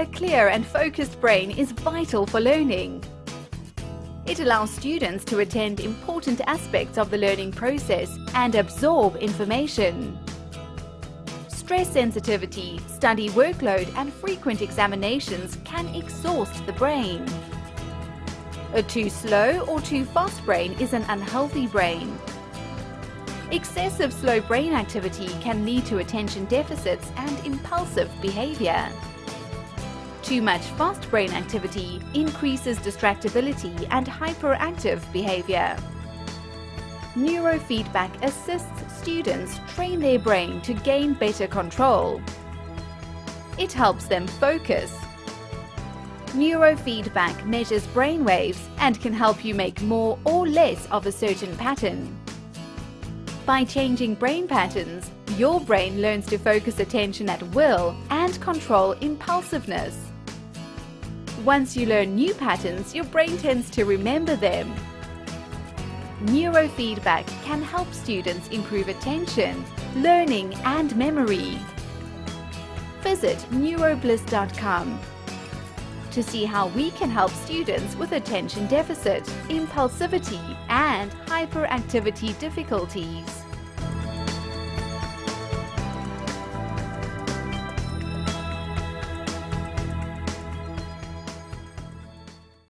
A clear and focused brain is vital for learning. It allows students to attend important aspects of the learning process and absorb information. Stress sensitivity, study workload and frequent examinations can exhaust the brain. A too slow or too fast brain is an unhealthy brain. Excessive slow brain activity can lead to attention deficits and impulsive behavior. Too much fast brain activity increases distractibility and hyperactive behavior. Neurofeedback assists students train their brain to gain better control. It helps them focus. Neurofeedback measures brain waves and can help you make more or less of a certain pattern. By changing brain patterns, your brain learns to focus attention at will and control impulsiveness. Once you learn new patterns, your brain tends to remember them. Neurofeedback can help students improve attention, learning and memory. Visit neurobliss.com to see how we can help students with attention deficit, impulsivity and hyperactivity difficulties.